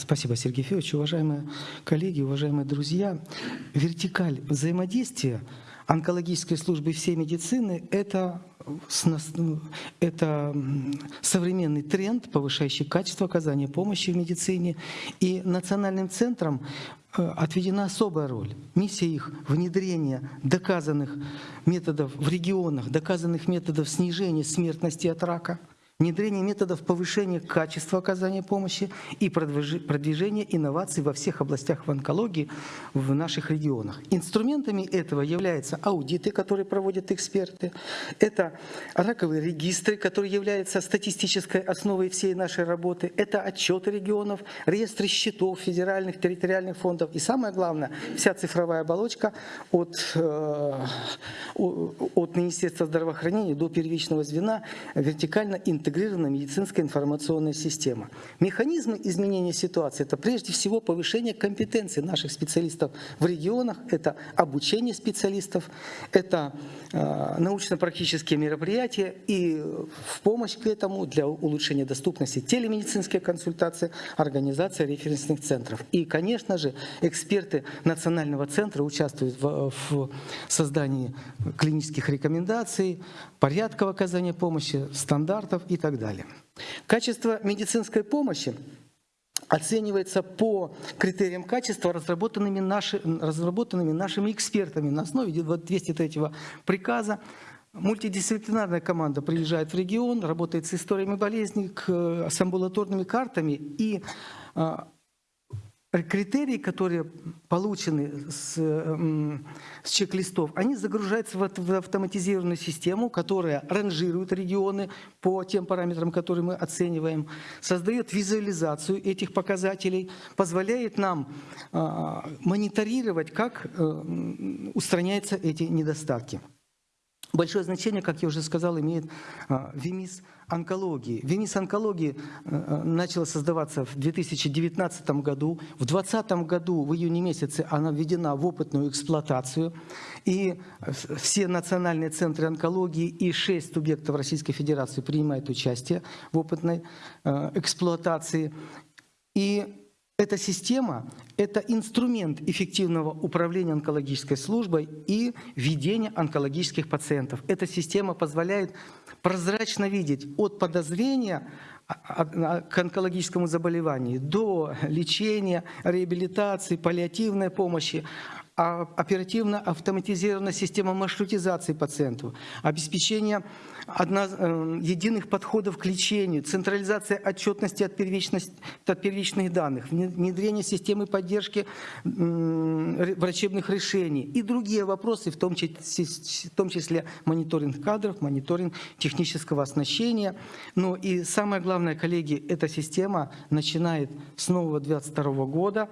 Спасибо, Сергей Федорович. Уважаемые коллеги, уважаемые друзья, вертикаль взаимодействия онкологической службы всей медицины – это, это современный тренд, повышающий качество оказания помощи в медицине. И национальным центром э, отведена особая роль. Миссия их – внедрение доказанных методов в регионах, доказанных методов снижения смертности от рака – внедрение методов повышения качества оказания помощи и продвижение инноваций во всех областях в онкологии в наших регионах. Инструментами этого являются аудиты, которые проводят эксперты, это раковые регистры, которые являются статистической основой всей нашей работы, это отчеты регионов, реестры счетов федеральных, территориальных фондов. И самое главное, вся цифровая оболочка от, э, от Министерства здравоохранения до первичного звена вертикально интегрирована интегрированная медицинская информационная система. Механизмы изменения ситуации – это прежде всего повышение компетенции наших специалистов в регионах, это обучение специалистов, это э, научно-практические мероприятия и в помощь к этому для улучшения доступности телемедицинские консультации, организация референсных центров. И, конечно же, эксперты Национального центра участвуют в, в создании клинических рекомендаций, порядка оказания помощи, стандартов и так далее. Качество медицинской помощи оценивается по критериям качества, разработанными, наши, разработанными нашими экспертами на основе 203 приказа. Мультидисциплинарная команда приезжает в регион, работает с историями болезней, с амбулаторными картами и а, критерии, которые получены с, с чек-листов, они загружаются в, автоматизированную систему, которая ранжирует регионы по тем параметрам, которые мы оцениваем, создает визуализацию этих показателей, позволяет нам э, мониторировать, как э, устраняются эти недостатки. Большое значение, как я уже сказал, имеет а, ВИМИС онкологии. ВИМИС онкологии а, начала создаваться в 2019 году. В 2020 году, в июне месяце, она введена в опытную эксплуатацию. И все национальные центры онкологии и шесть субъектов Российской Федерации принимают участие в опытной эксплуатации. И эта система – это инструмент эффективного управления онкологической службой и ведения онкологических пациентов. Эта система позволяет прозрачно видеть от подозрения к онкологическому заболеванию до лечения, реабилитации, паллиативной помощи, оперативно автоматизированная система маршрутизации пациентов, обеспечение одно, э, единых подходов к лечению, централизация отчетности от, от первичных данных, внедрение системы поддержки врачебных решений и другие вопросы, в том числе, в том числе мониторинг кадров, мониторинг технического оснащения. Но и самое главное, коллеги, эта система начинает с нового 2022 года.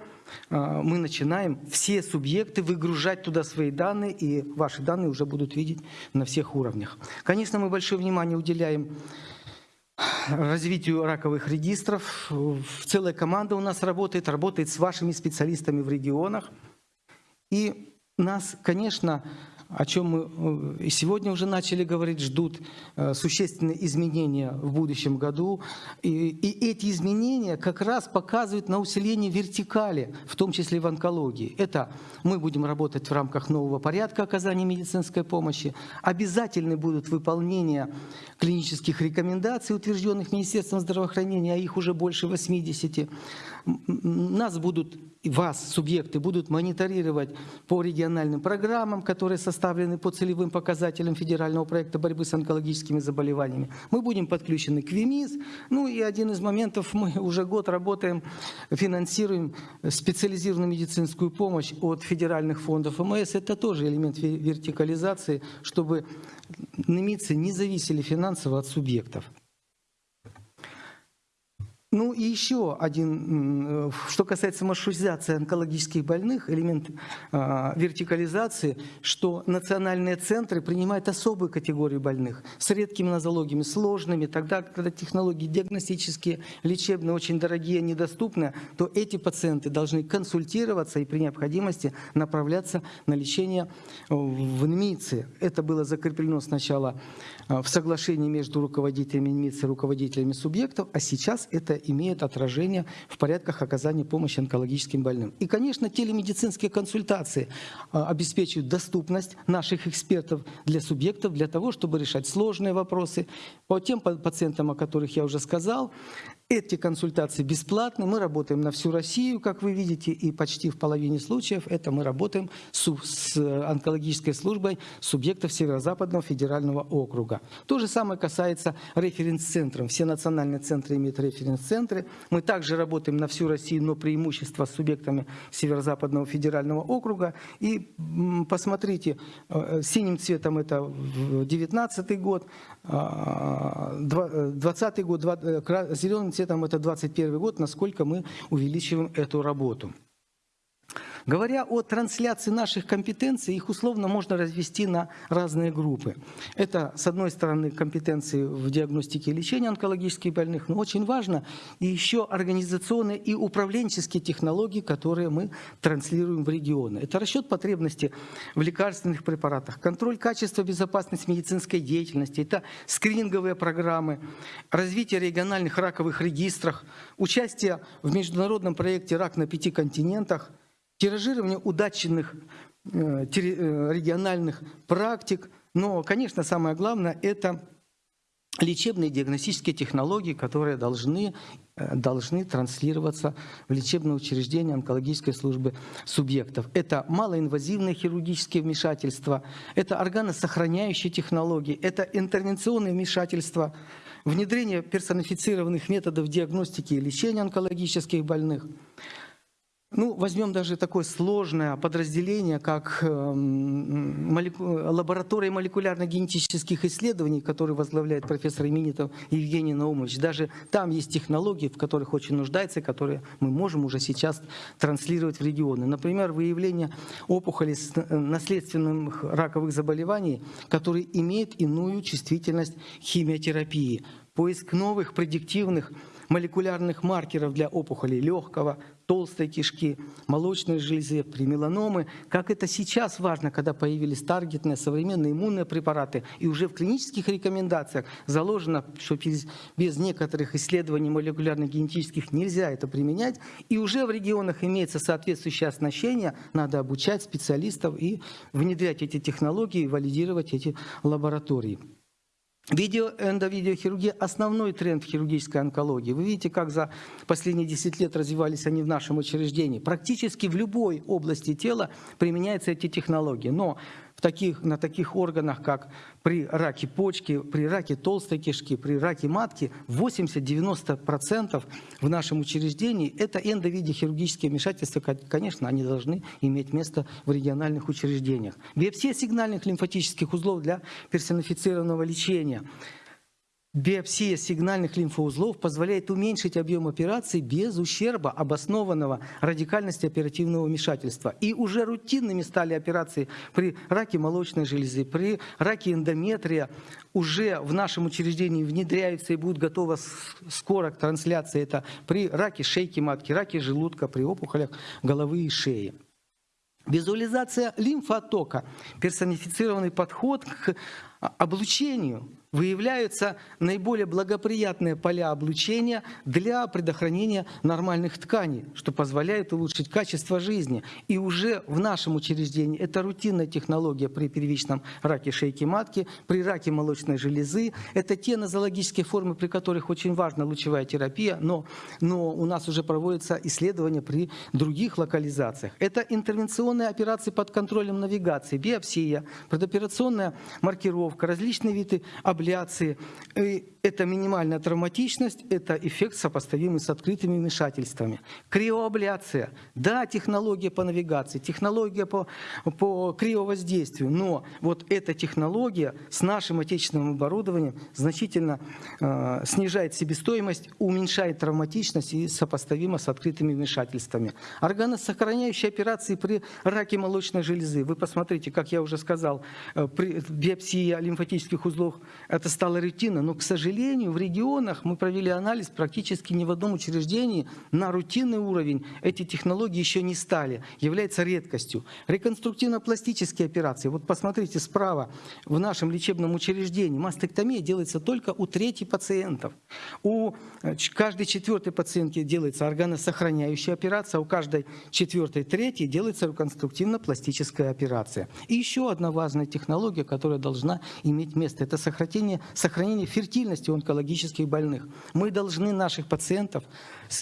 Э, мы начинаем все субъекты выгружать туда свои данные, и ваши данные уже будут видеть на всех уровнях. Конечно, мы большое внимание уделяем развитию раковых регистров. Целая команда у нас работает, работает с вашими специалистами в регионах. И нас, конечно, о чем мы э, и сегодня уже начали говорить, ждут э, существенные изменения в будущем году. И, и эти изменения как раз показывают на усиление вертикали, в том числе в онкологии. Это мы будем работать в рамках нового порядка оказания медицинской помощи. Обязательны будут выполнения клинических рекомендаций, утвержденных Министерством здравоохранения, а их уже больше 80. Нас будут, вас, субъекты, будут мониторировать по региональным программам, которые составлены по целевым показателям федерального проекта борьбы с онкологическими заболеваниями. Мы будем подключены к ВИМИС. Ну и один из моментов, мы уже год работаем, финансируем специализированную медицинскую помощь от федеральных фондов МС. Это тоже элемент вертикализации, чтобы немцы не зависели финансово от субъектов. Ну и еще один, э, что касается маршрутизации онкологических больных, элемент э, вертикализации, что национальные центры принимают особую категорию больных с редкими нозологиями, сложными. Тогда, когда технологии диагностические, лечебные, очень дорогие, недоступны, то эти пациенты должны консультироваться и при необходимости направляться на лечение в НМИЦе. Это было закреплено сначала э, в соглашении между руководителями НМИЦ и руководителями субъектов, а сейчас это имеет отражение в порядках оказания помощи онкологическим больным. И, конечно, телемедицинские консультации а, обеспечивают доступность наших экспертов для субъектов, для того, чтобы решать сложные вопросы по тем пациентам, о которых я уже сказал. Эти консультации бесплатны, мы работаем на всю Россию, как вы видите, и почти в половине случаев это мы работаем с, с онкологической службой субъектов Северо-Западного федерального округа. То же самое касается референс-центров. Все национальные центры имеют референс-центры. Мы также работаем на всю Россию, но преимущество с субъектами Северо-Западного федерального округа. И посмотрите, э, синим цветом это 2019 год, 2020 год, э, зеленым цветом это 2021 год, насколько мы увеличиваем эту работу. Говоря о трансляции наших компетенций, их условно можно развести на разные группы. Это, с одной стороны, компетенции в диагностике и лечении онкологических больных, но очень важно и еще организационные и управленческие технологии, которые мы транслируем в регионы. Это расчет потребностей в лекарственных препаратах, контроль качества безопасности медицинской деятельности, это скрининговые программы, развитие региональных раковых регистров, участие в международном проекте «Рак на пяти континентах», тиражирование удачных э, э, региональных практик. Но, конечно, самое главное – это лечебные диагностические технологии, которые должны, э, должны транслироваться в лечебное учреждение онкологической службы субъектов. Это малоинвазивные хирургические вмешательства, это органосохраняющие технологии, это интервенционные вмешательства, внедрение персонифицированных методов диагностики и лечения онкологических больных – ну, возьмем даже такое сложное подразделение, как эм, молеку... лаборатория молекулярно-генетических исследований, которую возглавляет профессор Именитов Евгений Наумович. Даже там есть технологии, в которых очень нуждается, которые мы можем уже сейчас транслировать в регионы. Например, выявление опухолей с э, наследственных раковых заболеваний, которые имеют иную чувствительность химиотерапии. Поиск новых предиктивных молекулярных маркеров для опухолей легкого, толстой кишки, молочной железы, при меланомы. Как это сейчас важно, когда появились таргетные современные иммунные препараты. И уже в клинических рекомендациях заложено, что без, без некоторых исследований молекулярных генетических нельзя это применять. И уже в регионах имеется соответствующее оснащение. Надо обучать специалистов и внедрять эти технологии, валидировать эти лаборатории. Видео, эндовидеохирургия – основной тренд в хирургической онкологии. Вы видите, как за последние 10 лет развивались они в нашем учреждении. Практически в любой области тела применяются эти технологии. Но в таких, на таких органах, как при раке почки, при раке толстой кишки, при раке матки, 80-90% в нашем учреждении – это эндовидеохирургические вмешательства. Конечно, они должны иметь место в региональных учреждениях. Биопсия сигнальных лимфатических узлов для персонифицированного лечения – Биопсия сигнальных лимфоузлов позволяет уменьшить объем операций без ущерба обоснованного радикальности оперативного вмешательства. И уже рутинными стали операции при раке молочной железы, при раке эндометрия. Уже в нашем учреждении внедряются и будут готовы скоро к трансляции. Это при раке шейки матки, раке желудка, при опухолях головы и шеи. Визуализация лимфотока, персонифицированный подход к облучению выявляются наиболее благоприятные поля облучения для предохранения нормальных тканей, что позволяет улучшить качество жизни. И уже в нашем учреждении это рутинная технология при первичном раке шейки матки, при раке молочной железы. Это те нозологические формы, при которых очень важна лучевая терапия, но, но у нас уже проводятся исследования при других локализациях. Это интервенционные операции под контролем навигации, биопсия, предоперационная маркировка, различные виды абляции. И это минимальная травматичность, это эффект сопоставимый с открытыми вмешательствами. Криоабляция. Да, технология по навигации, технология по, по криовоздействию, но вот эта технология с нашим отечественным оборудованием значительно э, снижает себестоимость, уменьшает травматичность и сопоставима с открытыми вмешательствами. Органосохраняющие операции при раке молочной железы. Вы посмотрите, как я уже сказал, э, при биопсии лимфатических узлов это стало рутиной. Но, к сожалению, в регионах мы провели анализ практически ни в одном учреждении на рутинный уровень эти технологии еще не стали, является редкостью. Реконструктивно-пластические операции. Вот посмотрите справа, в нашем лечебном учреждении мастектомия делается только у трети пациентов. У э, каждой четвертой пациентки делается органосохраняющая операция, у каждой четвертой, третьей делается реконструктивно-пластическая операция. И еще одна важная технология, которая должна иметь место, это сохранение, сохранение фертильности онкологических больных. Мы должны наших пациентов,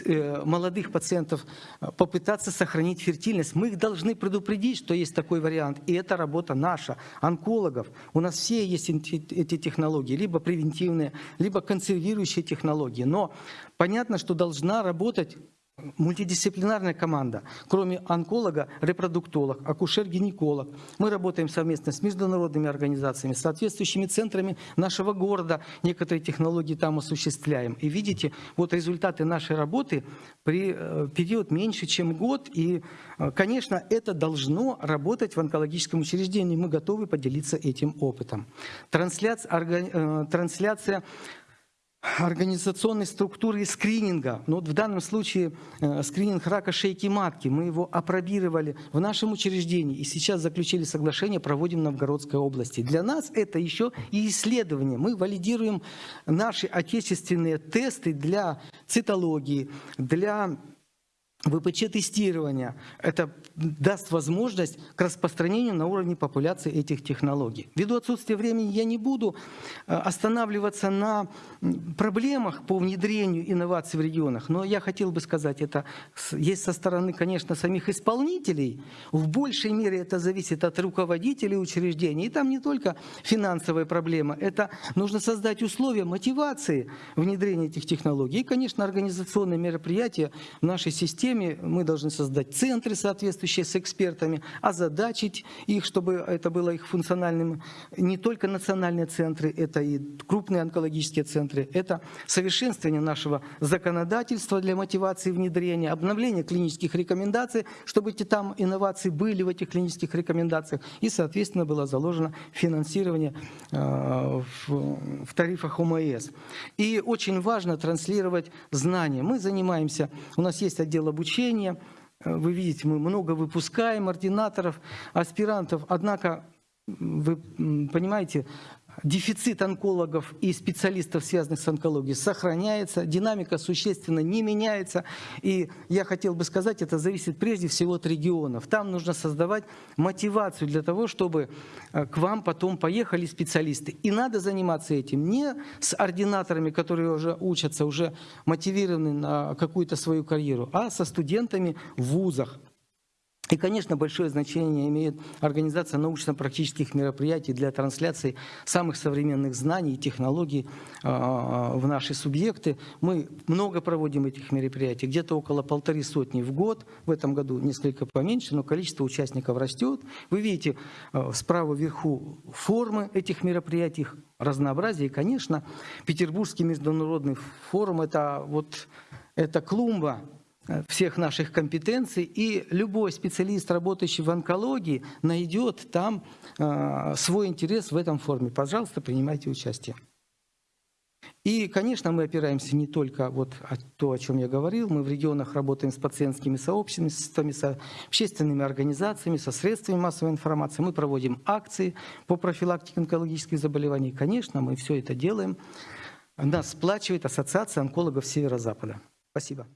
э, молодых пациентов э, попытаться сохранить фертильность. Мы их должны предупредить, что есть такой вариант. И это работа наша, онкологов. У нас все есть эти технологии, либо превентивные, либо консервирующие технологии. Но понятно, что должна работать Мультидисциплинарная команда, кроме онколога, репродуктолог, акушер-гинеколог. Мы работаем совместно с международными организациями, соответствующими центрами нашего города. Некоторые технологии там осуществляем. И видите, вот результаты нашей работы при э, период меньше, чем год. И, э, конечно, это должно работать в онкологическом учреждении. Мы готовы поделиться этим опытом. Трансляция, э, трансляция организационной структуры скрининга. Ну, вот в данном случае э, скрининг рака шейки матки. Мы его опробировали в нашем учреждении и сейчас заключили соглашение, проводим в Новгородской области. Для нас это еще и исследование. Мы валидируем наши отечественные тесты для цитологии, для ВПЧ-тестирования. Это даст возможность к распространению на уровне популяции этих технологий. Ввиду отсутствия времени я не буду э, останавливаться на проблемах по внедрению инноваций в регионах, но я хотел бы сказать, это есть со стороны, конечно, самих исполнителей. В большей мере это зависит от руководителей учреждений. И там не только финансовая проблема, это нужно создать условия мотивации внедрения этих технологий. И, конечно, организационные мероприятия в нашей системе системе мы должны создать центры, соответствующие с экспертами, озадачить их, чтобы это было их функциональным. Не только национальные центры, это и крупные онкологические центры, это совершенствование нашего законодательства для мотивации внедрения, обновление клинических рекомендаций, чтобы эти там инновации были в этих клинических рекомендациях, и, соответственно, было заложено финансирование э, в тарифах ОМС. И очень важно транслировать знания. Мы занимаемся, у нас есть отдел обучения. Э, вы видите, мы много выпускаем ординаторов, аспирантов. Однако, вы понимаете, дефицит онкологов и специалистов, связанных с онкологией, сохраняется, динамика существенно не меняется. И я хотел бы сказать, это зависит прежде всего от регионов. Там нужно создавать мотивацию для того, чтобы э, к вам потом поехали специалисты. И надо заниматься этим не с ординаторами, которые уже учатся, уже мотивированы на какую-то свою карьеру, а со студентами в вузах. И, конечно, большое значение имеет организация научно-практических мероприятий для трансляции самых современных знаний и технологий а, в наши субъекты. Мы много проводим этих мероприятий, где-то около полторы сотни в год. В этом году несколько поменьше, но количество участников растет. Вы видите а, справа вверху формы этих мероприятий, разнообразие. И, конечно, Петербургский международный форум – это, вот, это клумба всех наших компетенций, и любой специалист, работающий в онкологии, найдет там э, свой интерес в этом форуме. Пожалуйста, принимайте участие. И, конечно, мы опираемся не только вот то, о чем я говорил, мы в регионах работаем с пациентскими сообществами, с общественными организациями, со средствами массовой информации, мы проводим акции по профилактике онкологических заболеваний. Конечно, мы все это делаем. Нас сплачивает Ассоциация онкологов Северо-Запада. Спасибо.